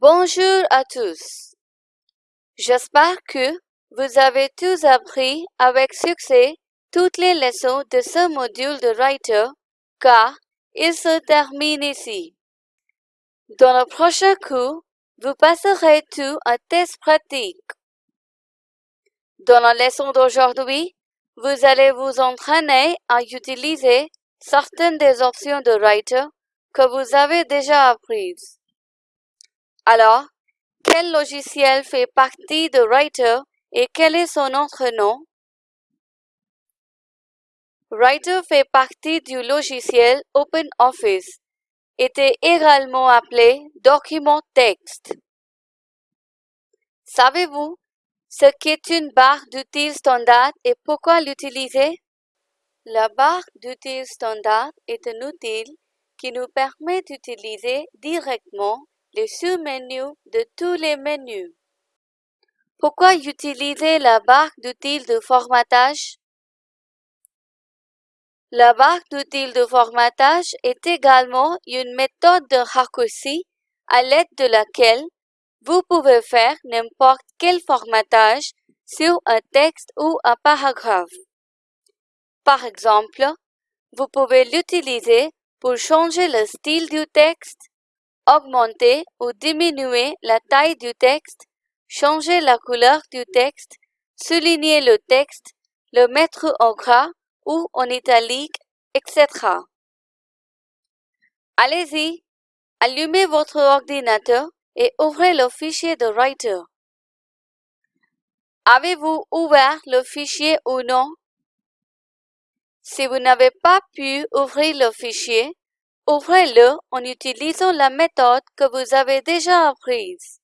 Bonjour à tous. J'espère que vous avez tous appris avec succès toutes les leçons de ce module de Writer car il se termine ici. Dans le prochain cours, vous passerez tout un test pratique. Dans la leçon d'aujourd'hui, vous allez vous entraîner à utiliser certaines des options de Writer que vous avez déjà apprises. Alors, quel logiciel fait partie de Writer et quel est son autre nom? Writer fait partie du logiciel OpenOffice, était également appelé document texte. Savez-vous ce qu'est une barre d'outils standard et pourquoi l'utiliser? La barre d'outils standard est un outil qui nous permet d'utiliser directement sous-menus de tous les menus. Pourquoi utiliser la barre d'outils de formatage? La barre d'outils de formatage est également une méthode de raccourci à l'aide de laquelle vous pouvez faire n'importe quel formatage sur un texte ou un paragraphe. Par exemple, vous pouvez l'utiliser pour changer le style du texte, augmenter ou diminuer la taille du texte, changer la couleur du texte, souligner le texte, le mettre en gras ou en italique, etc. Allez-y, allumez votre ordinateur et ouvrez le fichier de Writer. Avez-vous ouvert le fichier ou non? Si vous n'avez pas pu ouvrir le fichier, ouvrez-le en utilisant la méthode que vous avez déjà apprise.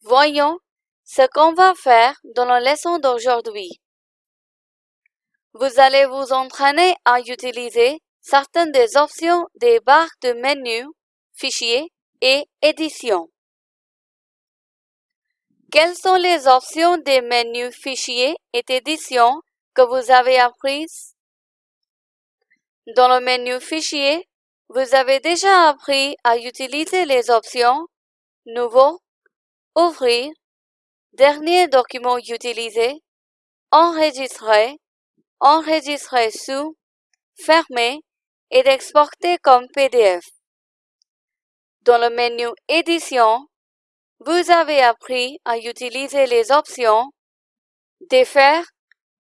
Voyons ce qu'on va faire dans la leçon d'aujourd'hui. Vous allez vous entraîner à utiliser certaines des options des barres de menu, fichier et édition. Quelles sont les options des menus fichier et édition que vous avez apprises? Dans le menu fichier, vous avez déjà appris à utiliser les options Nouveau, Ouvrir, Dernier document utilisé, Enregistrer, enregistrer sous, fermer et d'exporter comme PDF. Dans le menu Édition, vous avez appris à utiliser les options Défaire,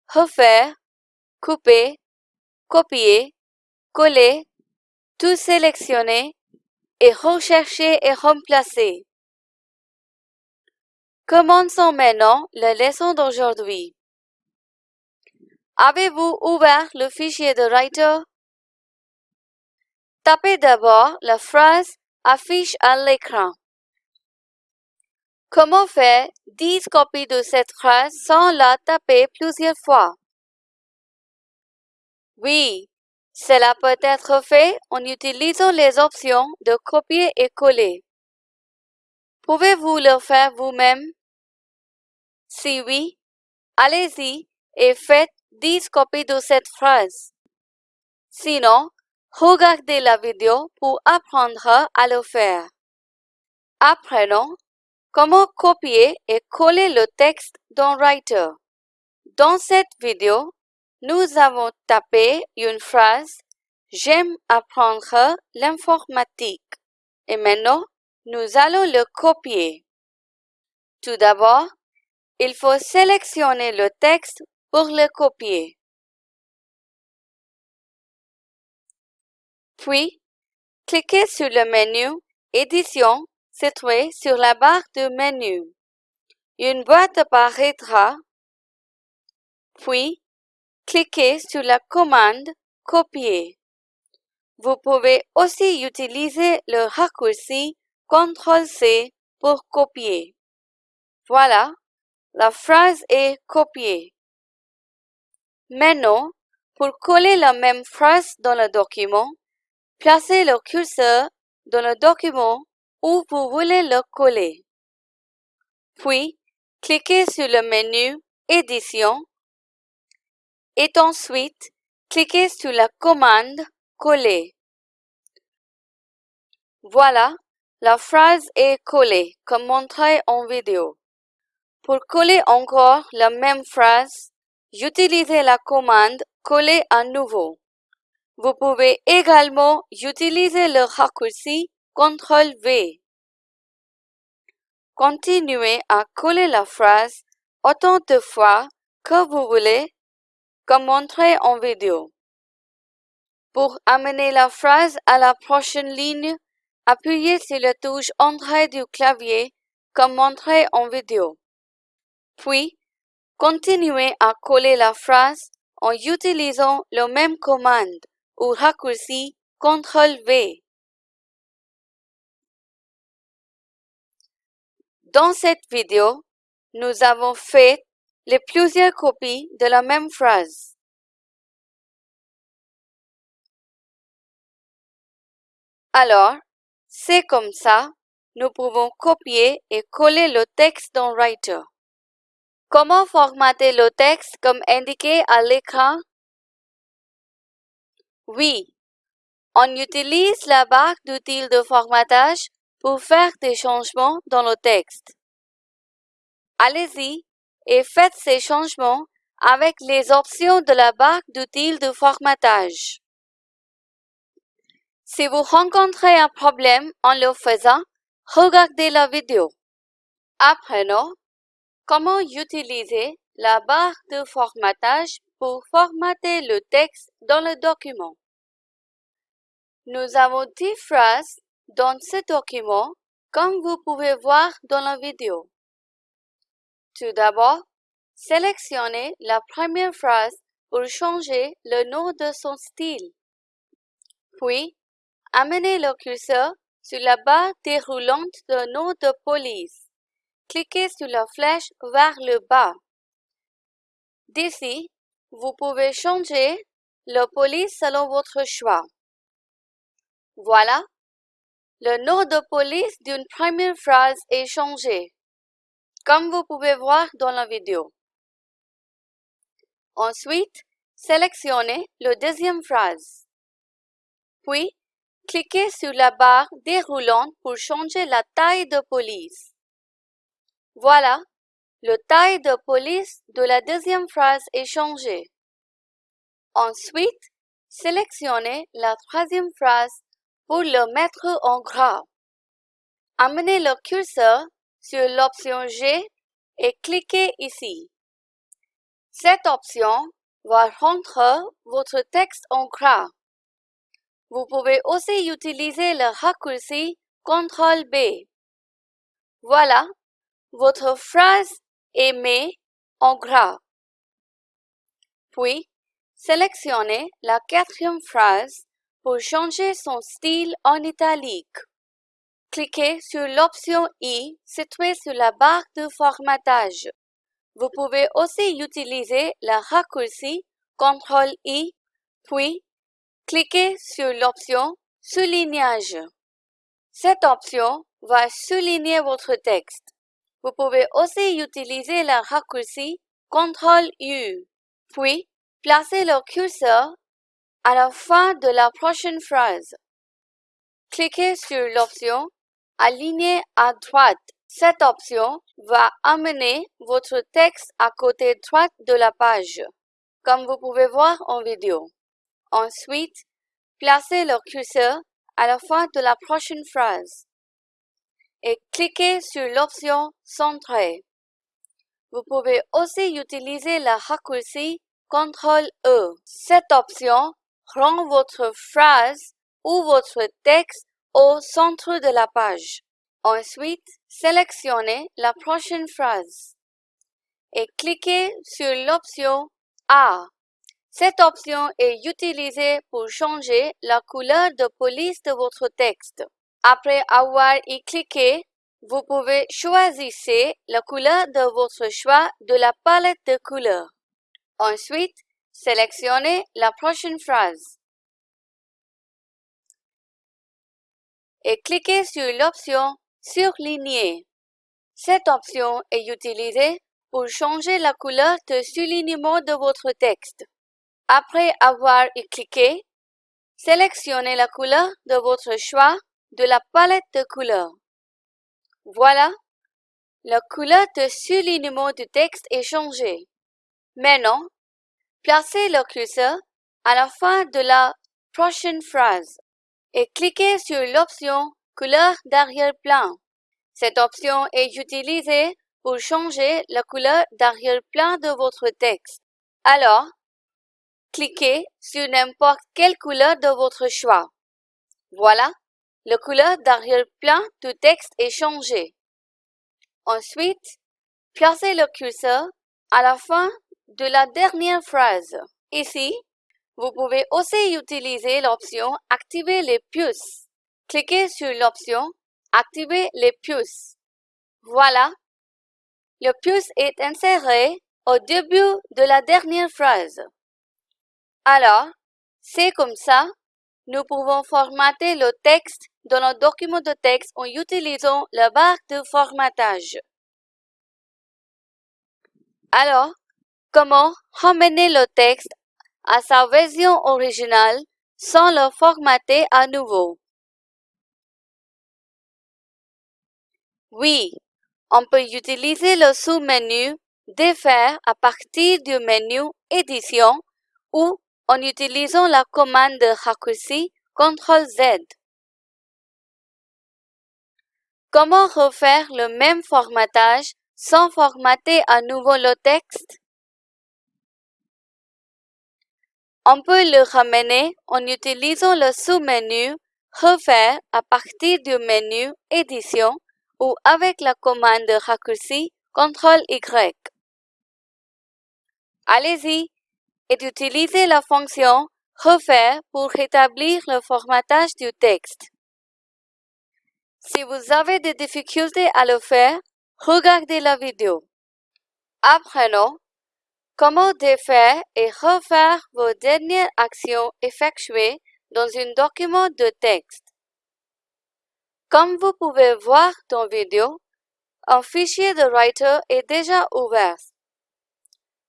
Refaire, Couper, Copier, Coller, Tout sélectionner et Rechercher et remplacer. Commençons maintenant la leçon d'aujourd'hui? Avez-vous ouvert le fichier de Writer? Tapez d'abord la phrase affiche à l'écran. Comment faire 10 copies de cette phrase sans la taper plusieurs fois? Oui, cela peut être fait en utilisant les options de copier et coller. Pouvez-vous le faire vous-même? Si oui, allez-y et faites 10 copies de cette phrase. Sinon, regardez la vidéo pour apprendre à le faire. Apprenons comment copier et coller le texte dans Writer. Dans cette vidéo, nous avons tapé une phrase J'aime apprendre l'informatique. Et maintenant, nous allons le copier. Tout d'abord, il faut sélectionner le texte pour le copier. Puis, cliquez sur le menu Édition situé sur la barre de menu. Une boîte apparaîtra. Puis, cliquez sur la commande Copier. Vous pouvez aussi utiliser le raccourci CTRL-C pour copier. Voilà, la phrase est copiée. Maintenant, pour coller la même phrase dans le document, placez le curseur dans le document où vous voulez le coller. Puis, cliquez sur le menu Édition et ensuite, cliquez sur la commande Coller. Voilà, la phrase est collée, comme montré en vidéo. Pour coller encore la même phrase, utilisez la commande Coller à nouveau. Vous pouvez également utiliser le raccourci CTRL V. Continuez à coller la phrase autant de fois que vous voulez, comme montré en vidéo. Pour amener la phrase à la prochaine ligne, appuyez sur la touche Entrée du clavier, comme montré en vidéo. Puis, continuez à coller la phrase en utilisant la même commande ou raccourci CTRL-V. Dans cette vidéo, nous avons fait les plusieurs copies de la même phrase. Alors, c'est comme ça, nous pouvons copier et coller le texte dans Writer. Comment formater le texte comme indiqué à l'écran? Oui, on utilise la barre d'outils de formatage pour faire des changements dans le texte. Allez-y et faites ces changements avec les options de la barre d'outils de formatage. Si vous rencontrez un problème en le faisant, regardez la vidéo. Apprenons comment utiliser la barre de formatage pour formater le texte dans le document? Nous avons 10 phrases dans ce document, comme vous pouvez voir dans la vidéo. Tout d'abord, sélectionnez la première phrase pour changer le nom de son style. Puis, amenez le curseur sur la barre déroulante de nom de police. Cliquez sur la flèche vers le bas. D'ici, vous pouvez changer le police selon votre choix. Voilà, le nom de police d'une première phrase est changé, comme vous pouvez voir dans la vidéo. Ensuite, sélectionnez la deuxième phrase. Puis, cliquez sur la barre déroulante pour changer la taille de police. Voilà, le taille de police de la deuxième phrase est changé. Ensuite, sélectionnez la troisième phrase pour le mettre en gras. Amenez le curseur sur l'option G et cliquez ici. Cette option va rendre votre texte en gras. Vous pouvez aussi utiliser le raccourci CTRL B. Voilà, votre phrase est mise en gras. Puis, sélectionnez la quatrième phrase pour changer son style en italique. Cliquez sur l'option I située sur la barre de formatage. Vous pouvez aussi utiliser le raccourci CTRL-I, puis cliquez sur l'option Soulignage. Cette option va souligner votre texte. Vous pouvez aussi utiliser le raccourci CTRL-U, puis placez le curseur à la fin de la prochaine phrase. Cliquez sur l'option Aligner à droite. Cette option va amener votre texte à côté droit de la page, comme vous pouvez voir en vidéo. Ensuite, placez le curseur à la fin de la prochaine phrase et cliquez sur l'option Centrer. Vous pouvez aussi utiliser le raccourci CTRL-E. Cette option rend votre phrase ou votre texte au centre de la page. Ensuite, sélectionnez la prochaine phrase et cliquez sur l'option A. Cette option est utilisée pour changer la couleur de police de votre texte. Après avoir y cliqué, vous pouvez choisir la couleur de votre choix de la palette de couleurs. Ensuite, sélectionnez la prochaine phrase et cliquez sur l'option Surligner. Cette option est utilisée pour changer la couleur de soulignement de votre texte. Après avoir cliqué, sélectionnez la couleur de votre choix de la palette de couleurs. Voilà, la couleur de soulignement du texte est changée. Maintenant, placez le curseur à la fin de la prochaine phrase et cliquez sur l'option Couleur d'arrière-plan. Cette option est utilisée pour changer la couleur d'arrière-plan de votre texte. Alors, cliquez sur n'importe quelle couleur de votre choix. Voilà, la couleur d'arrière-plan du texte est changée. Ensuite, placez le curseur à la fin de la dernière phrase. Ici, vous pouvez aussi utiliser l'option Activer les puces. Cliquez sur l'option Activer les puces. Voilà, le puce est inséré au début de la dernière phrase. Alors, c'est comme ça, nous pouvons formater le texte dans notre document de texte en utilisant la barre de formatage. Alors, comment ramener le texte à sa version originale sans le formater à nouveau? Oui, on peut utiliser le sous-menu Défaire à partir du menu Édition ou en utilisant la commande de raccourci CTRL-Z. Comment refaire le même formatage sans formater à nouveau le texte? On peut le ramener en utilisant le sous-menu Refaire à partir du menu Édition ou avec la commande de raccourci CTRL-Y. Allez-y et utilisez la fonction Refaire pour rétablir le formatage du texte. Si vous avez des difficultés à le faire, regardez la vidéo. Apprenons comment défaire et refaire vos dernières actions effectuées dans un document de texte? Comme vous pouvez voir dans la vidéo, un fichier de Writer est déjà ouvert.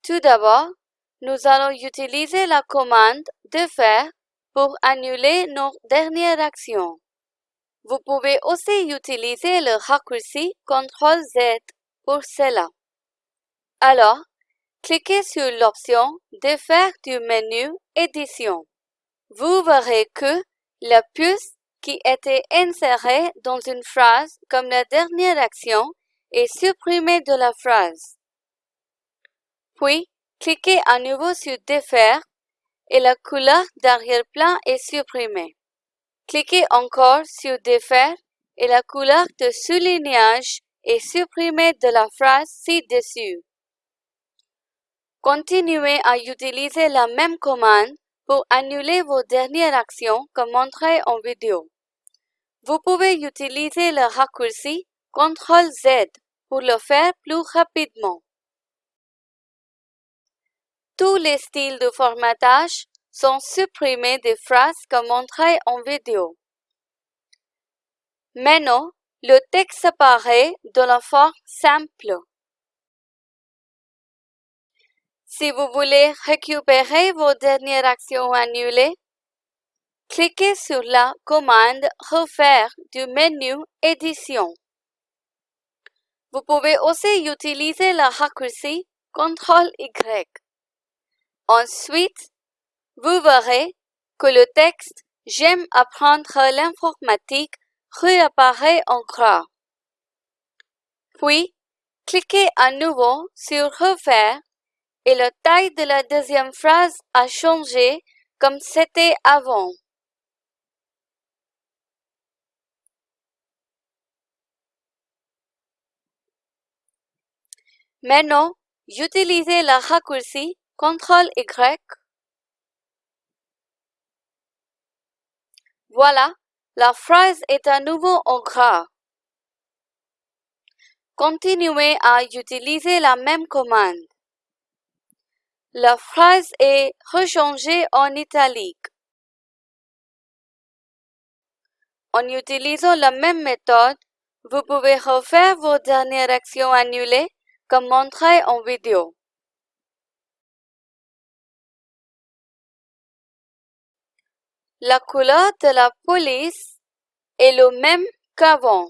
Tout d'abord, nous allons utiliser la commande défaire pour annuler nos dernières actions. Vous pouvez aussi utiliser le raccourci CTRL-Z pour cela. Alors, cliquez sur l'option Défaire du menu Édition. Vous verrez que la puce qui était insérée dans une phrase comme la dernière action est supprimée de la phrase. Puis, cliquez à nouveau sur Défaire et la couleur d'arrière-plan est supprimée. Cliquez encore sur Défaire et la couleur de soulignage est supprimée de la phrase ci-dessus. Continuez à utiliser la même commande pour annuler vos dernières actions comme montré en vidéo. Vous pouvez utiliser le raccourci CTRL-Z pour le faire plus rapidement. Tous les styles de formatage sont supprimés des phrases comme montré en vidéo. Maintenant, le texte apparaît dans la forme simple. Si vous voulez récupérer vos dernières actions annulées, cliquez sur la commande Refaire du menu Édition. Vous pouvez aussi utiliser le raccourci CTRL-Y. Ensuite, vous verrez que le texte J'aime apprendre l'informatique réapparaît en gras. Puis, cliquez à nouveau sur Refaire et la taille de la deuxième phrase a changé comme c'était avant. Maintenant, utilisez le raccourci CTRL-Y Voilà, la phrase est à nouveau en gras. Continuez à utiliser la même commande. La phrase est rechangée en italique. En utilisant la même méthode, vous pouvez refaire vos dernières actions annulées comme montré en vidéo. La couleur de la police est le même qu'avant.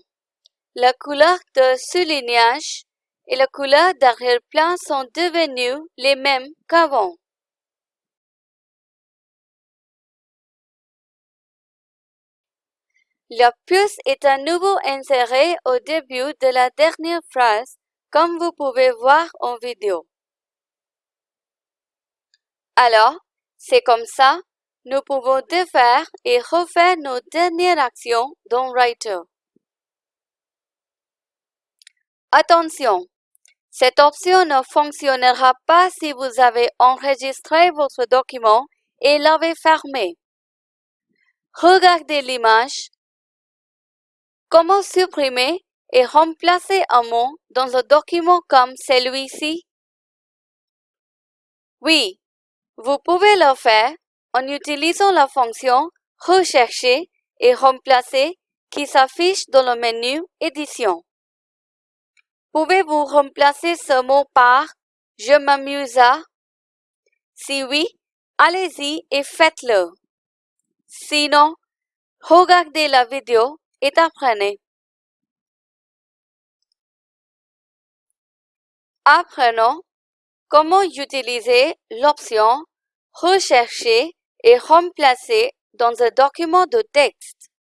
La couleur de soulignage et la couleur d'arrière-plan sont devenus les mêmes qu'avant. La puce est à nouveau insérée au début de la dernière phrase, comme vous pouvez voir en vidéo. Alors, c'est comme ça, nous pouvons défaire et refaire nos dernières actions dans Writer. Attention, cette option ne fonctionnera pas si vous avez enregistré votre document et l'avez fermé. Regardez l'image. Comment supprimer et remplacer un mot dans un document comme celui-ci? Oui, vous pouvez le faire en utilisant la fonction Rechercher et remplacer qui s'affiche dans le menu Édition. Pouvez-vous remplacer ce mot par Je m'amuse à Si oui, allez-y et faites-le. Sinon, regardez la vidéo et apprenez. Apprenons comment utiliser l'option Rechercher et remplacer dans un document de texte.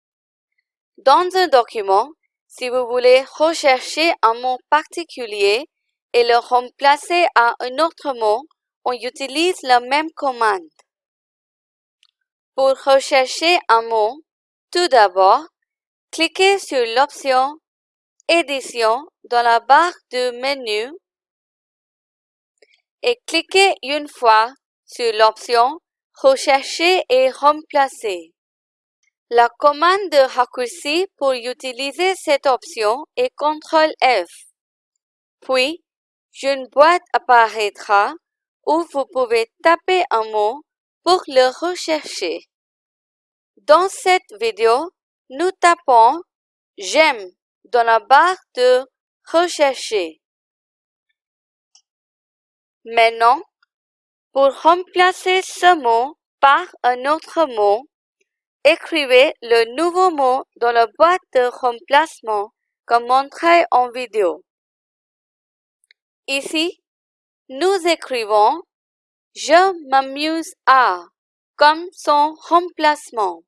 Dans un document, si vous voulez rechercher un mot particulier et le remplacer à un autre mot, on utilise la même commande. Pour rechercher un mot, tout d'abord, cliquez sur l'option Édition dans la barre du menu et cliquez une fois sur l'option Rechercher et remplacer. La commande de raccourci pour utiliser cette option est CTRL F. Puis, une boîte apparaîtra où vous pouvez taper un mot pour le rechercher. Dans cette vidéo, nous tapons J'aime dans la barre de Rechercher. Maintenant, pour remplacer ce mot par un autre mot, écrivez le nouveau mot dans la boîte de remplacement comme montré en vidéo. Ici, nous écrivons Je m'amuse à comme son remplacement.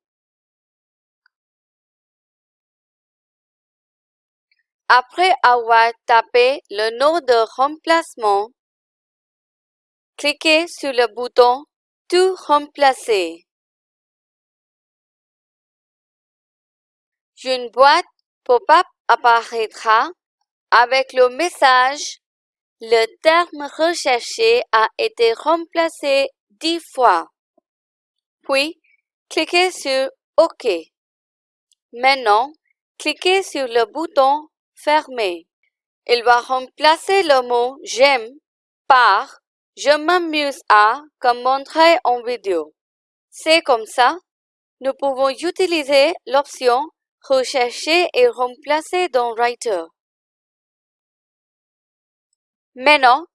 Après avoir tapé le nom de remplacement, Cliquez sur le bouton Tout remplacer. Une boîte pop-up apparaîtra avec le message Le terme recherché a été remplacé dix fois. Puis, cliquez sur OK. Maintenant, cliquez sur le bouton Fermer. Il va remplacer le mot J'aime par je m'amuse à comme montré en vidéo. C'est comme ça, nous pouvons utiliser l'option Rechercher et remplacer dans Writer. Maintenant,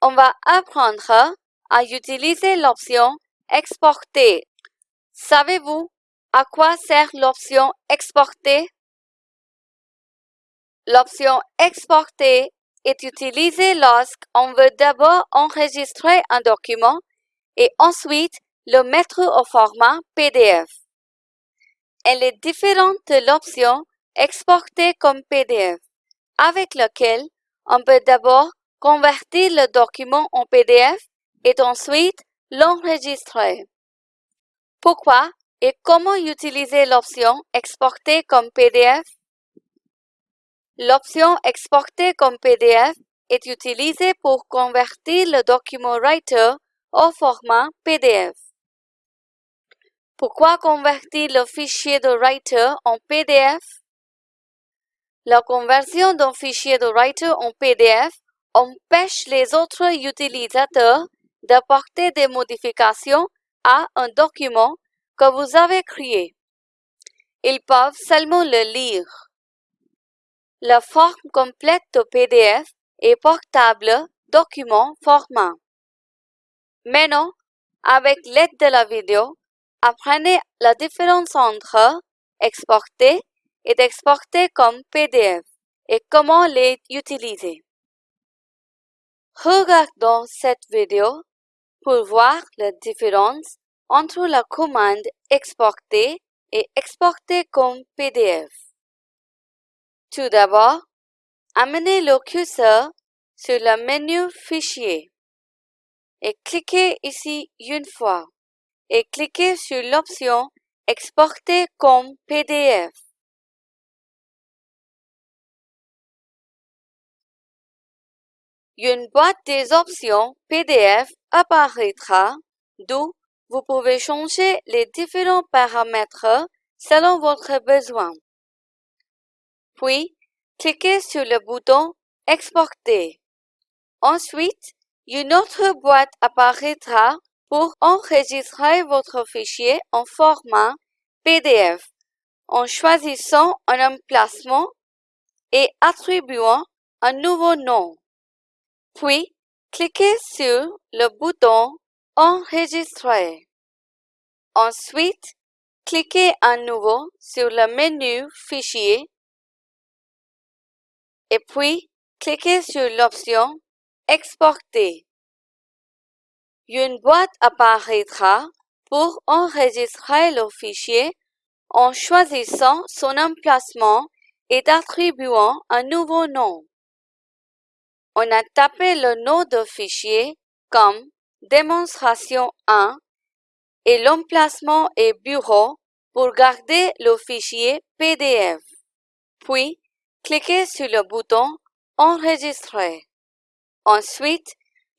on va apprendre à utiliser l'option Exporter. Savez-vous à quoi sert l'option Exporter? L'option Exporter est utilisée lorsqu'on veut d'abord enregistrer un document et ensuite le mettre au format PDF. Elle est différente de l'option Exporter comme PDF, avec laquelle on peut d'abord convertir le document en PDF et ensuite l'enregistrer. Pourquoi et comment utiliser l'option Exporter comme PDF L'option Exporter comme PDF est utilisée pour convertir le document Writer au format PDF. Pourquoi convertir le fichier de Writer en PDF? La conversion d'un fichier de Writer en PDF empêche les autres utilisateurs d'apporter des modifications à un document que vous avez créé. Ils peuvent seulement le lire. La forme complète de PDF est portable document format. Maintenant, avec l'aide de la vidéo, apprenez la différence entre exporter est exporté comme PDF et comment les utiliser. Regardons cette vidéo pour voir la différence entre la commande exporter et exporter comme PDF. Tout d'abord, amenez le curseur sur le menu Fichier et cliquez ici une fois et cliquez sur l'option Exporter comme PDF. Une boîte des options PDF apparaîtra, d'où vous pouvez changer les différents paramètres selon votre besoin. Puis, cliquez sur le bouton Exporter. Ensuite, une autre boîte apparaîtra pour enregistrer votre fichier en format PDF en choisissant un emplacement et attribuant un nouveau nom. Puis, cliquez sur le bouton Enregistrer. Ensuite, cliquez à nouveau sur le menu Fichier et puis cliquez sur l'option Exporter. Une boîte apparaîtra pour enregistrer le fichier en choisissant son emplacement et attribuant un nouveau nom. On a tapé le nom de fichier comme démonstration 1 et l'emplacement est bureau pour garder le fichier PDF. Puis, cliquez sur le bouton Enregistrer. Ensuite,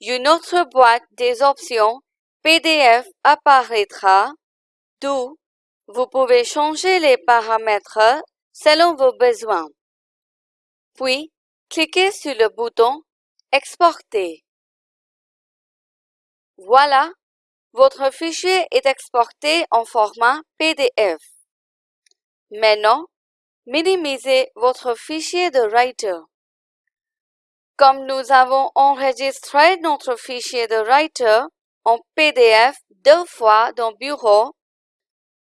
une autre boîte des options PDF apparaîtra, d'où vous pouvez changer les paramètres selon vos besoins. Puis, cliquez sur le bouton Exporter. Voilà, votre fichier est exporté en format PDF. Maintenant, minimisez votre fichier de Writer. Comme nous avons enregistré notre fichier de Writer en PDF deux fois dans Bureau,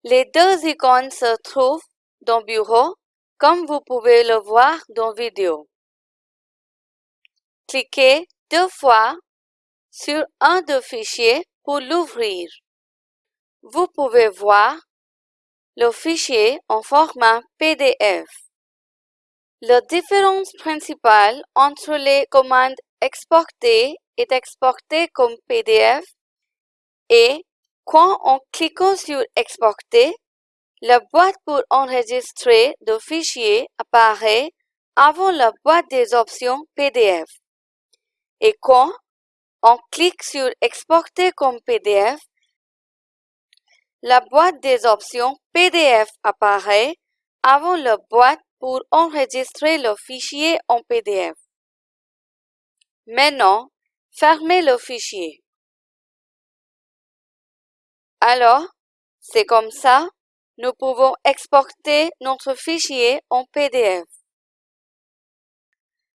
les deux icônes se trouvent dans Bureau, comme vous pouvez le voir dans vidéo. Cliquez deux fois sur un des fichiers pour l'ouvrir. Vous pouvez voir le fichier en format PDF. La différence principale entre les commandes exporter et exporter comme PDF est quand en cliquant sur exporter, la boîte pour enregistrer le fichier apparaît avant la boîte des options PDF. Et quand on clique sur exporter comme PDF, la boîte des options PDF apparaît avant la boîte pour enregistrer le fichier en PDF. Maintenant, fermez le fichier. Alors, c'est comme ça, nous pouvons exporter notre fichier en PDF.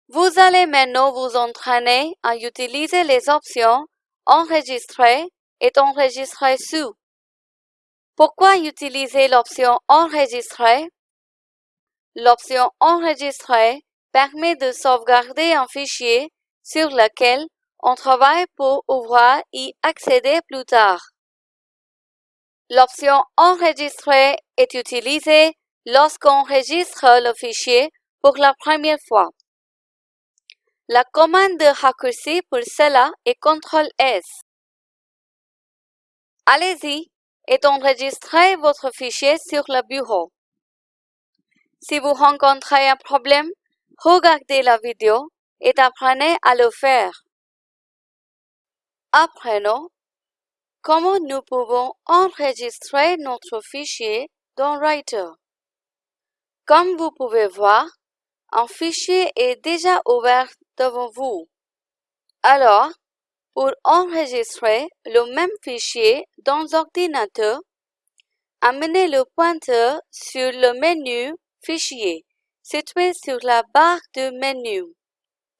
Vous allez maintenant vous entraîner à utiliser les options Enregistrer et Enregistrer sous. Pourquoi utiliser l'option Enregistrer? L'option Enregistrer permet de sauvegarder un fichier sur lequel on travaille pour pouvoir y accéder plus tard. L'option Enregistrer est utilisée lorsqu'on enregistre le fichier pour la première fois. La commande de raccourci pour cela est CTRL-S. Allez-y et enregistrez votre fichier sur le bureau. Si vous rencontrez un problème, regardez la vidéo et apprenez à le faire. Apprenons comment nous pouvons enregistrer notre fichier dans Writer. Comme vous pouvez voir, un fichier est déjà ouvert devant vous. Alors, pour enregistrer le même fichier dans l'ordinateur, amenez le pointeur sur le menu Fichier, situé sur la barre de menu.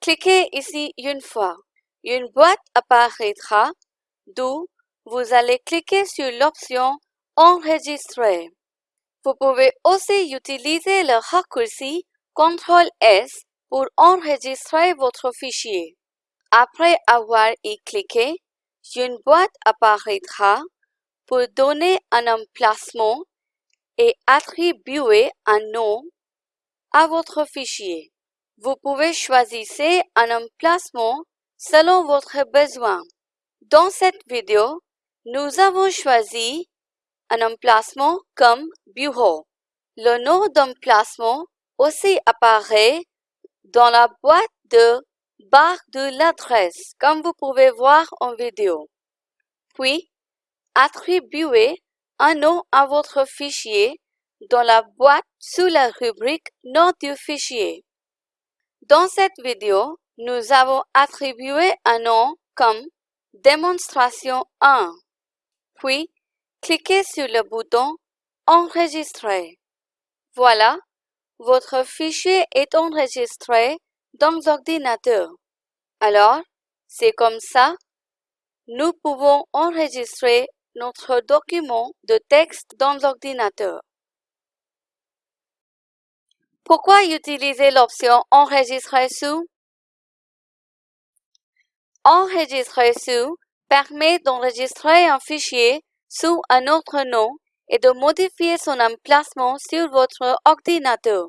Cliquez ici une fois. Une boîte apparaîtra, d'où vous allez cliquer sur l'option Enregistrer. Vous pouvez aussi utiliser le raccourci CTRL-S pour enregistrer votre fichier. Après avoir y cliqué, une boîte apparaîtra pour donner un emplacement et attribuer un nom à votre fichier. Vous pouvez choisir un emplacement selon votre besoin. Dans cette vidéo, nous avons choisi un emplacement comme bureau. Le nom d'emplacement aussi apparaît dans la boîte de barre de l'adresse, comme vous pouvez voir en vidéo. Puis, attribuez un nom à votre fichier dans la boîte sous la rubrique Nom du fichier. Dans cette vidéo, nous avons attribué un nom comme Démonstration 1. Puis, cliquez sur le bouton Enregistrer. Voilà, votre fichier est enregistré dans l'ordinateur. Alors, c'est comme ça, nous pouvons enregistrer notre document de texte dans l'ordinateur. Pourquoi utiliser l'option Enregistrer sous Enregistrer sous permet d'enregistrer un fichier sous un autre nom et de modifier son emplacement sur votre ordinateur.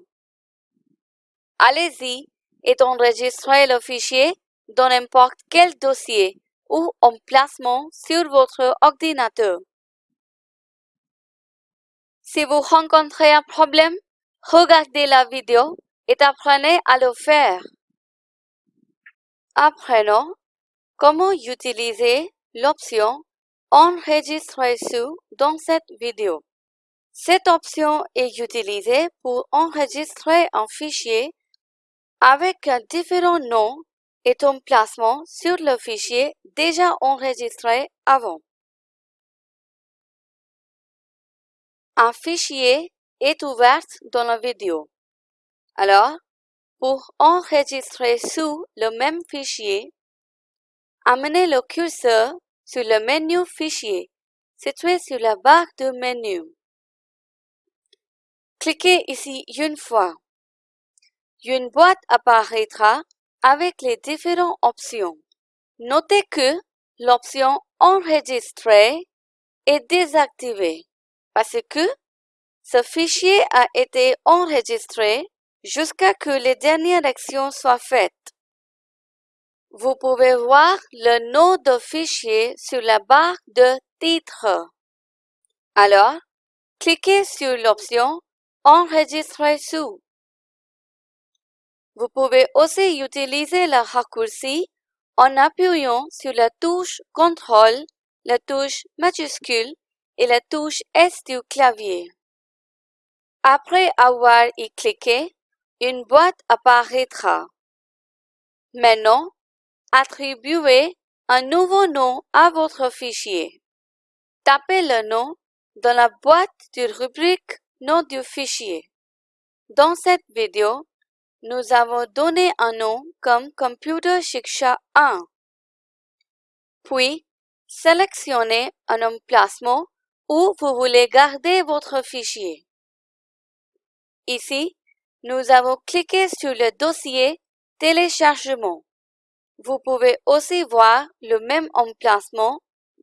Allez-y et enregistrez le fichier dans n'importe quel dossier ou emplacement sur votre ordinateur. Si vous rencontrez un problème, regardez la vidéo et apprenez à le faire. Apprenons comment utiliser l'option Enregistrer sous dans cette vidéo. Cette option est utilisée pour enregistrer un fichier avec un différent nom et emplacement sur le fichier déjà enregistré avant. Un fichier est ouvert dans la vidéo. Alors, pour enregistrer sous le même fichier, amenez le curseur sur le menu Fichier, situé sur la barre de menu. Cliquez ici une fois. Une boîte apparaîtra avec les différentes options. Notez que l'option Enregistrer est désactivée parce que ce fichier a été enregistré jusqu'à que les dernières actions soient faites. Vous pouvez voir le nom de fichier sur la barre de titre. Alors, cliquez sur l'option Enregistrer sous. Vous pouvez aussi utiliser le raccourci en appuyant sur la touche CTRL, la touche majuscule et la touche S du clavier. Après avoir y cliqué, une boîte apparaîtra. Maintenant, Attribuez un nouveau nom à votre fichier. Tapez le nom dans la boîte de rubrique Nom du fichier. Dans cette vidéo, nous avons donné un nom comme Computer Shiksha 1. Puis, sélectionnez un emplacement où vous voulez garder votre fichier. Ici, nous avons cliqué sur le dossier Téléchargement. Vous pouvez aussi voir le même emplacement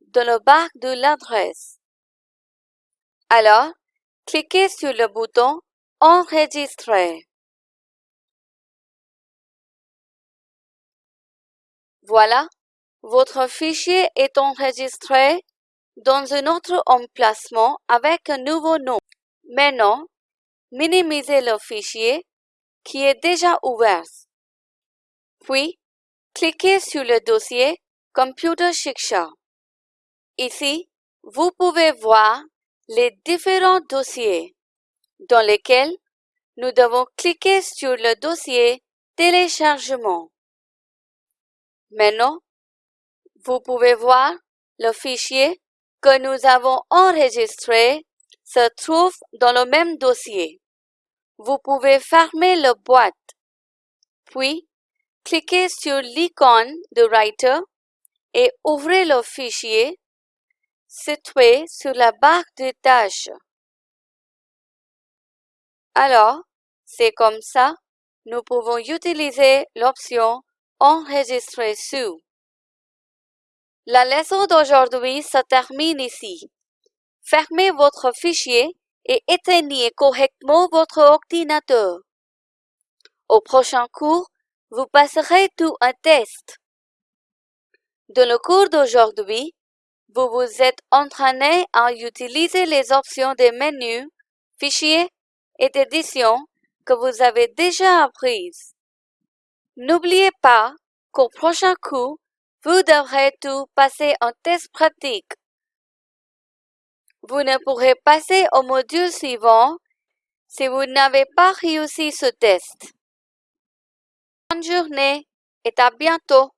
dans le barre de l'adresse. Alors, cliquez sur le bouton Enregistrer. Voilà, votre fichier est enregistré dans un autre emplacement avec un nouveau nom. Maintenant, minimisez le fichier qui est déjà ouvert. Puis, Cliquez sur le dossier Computer Shiksha. Ici, vous pouvez voir les différents dossiers dans lesquels nous devons cliquer sur le dossier Téléchargement. Maintenant, vous pouvez voir le fichier que nous avons enregistré se trouve dans le même dossier. Vous pouvez fermer la boîte, puis Cliquez sur l'icône de Writer et ouvrez le fichier situé sur la barre de tâches. Alors, c'est comme ça, nous pouvons utiliser l'option Enregistrer sous. La leçon d'aujourd'hui se termine ici. Fermez votre fichier et éteignez correctement votre ordinateur. Au prochain cours, vous passerez tout un test. Dans le cours d'aujourd'hui, vous vous êtes entraîné à utiliser les options des menus, fichiers et d'édition que vous avez déjà apprises. N'oubliez pas qu'au prochain cours, vous devrez tout passer en test pratique. Vous ne pourrez passer au module suivant si vous n'avez pas réussi ce test. Bonne journée et à bientôt.